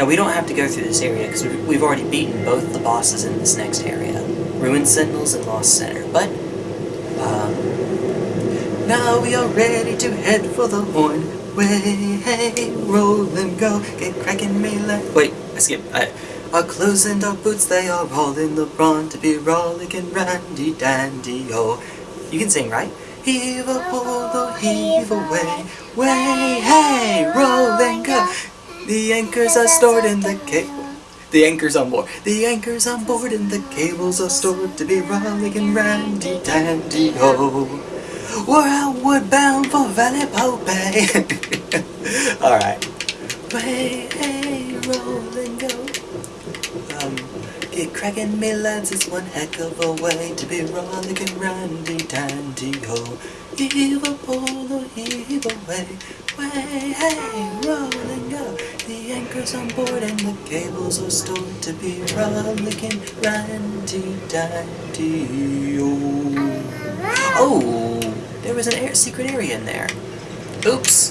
Now, we don't have to go through this area, because we've already beaten both the bosses in this next area. Ruined Sentinels and Lost Sinner, but, um... Now we are ready to head for the horn. Way, hey, roll and go, get cracking me like... Wait, I skipped. I, our clothes and our boots, they are all in the brawn to be rollicking randy dandy, oh. You can sing, right? Heave a the heave away, way, hey, roll and go. The anchors are stored in the cable. The anchors on board. The anchors on board and the cables are stored to be rollicking randy dandy, oh. We're outward bound for Valley Pope. Alright. Way, hey, roll and go. Um, get cracking me lads, it's one heck of a way to be rollicking randy dandy ho. Heave a pole heave away. Way, hey, roll anchor's on board and the cables are stored to be rollicking randy dandy oh. Oh! There was an air secret area in there. Oops.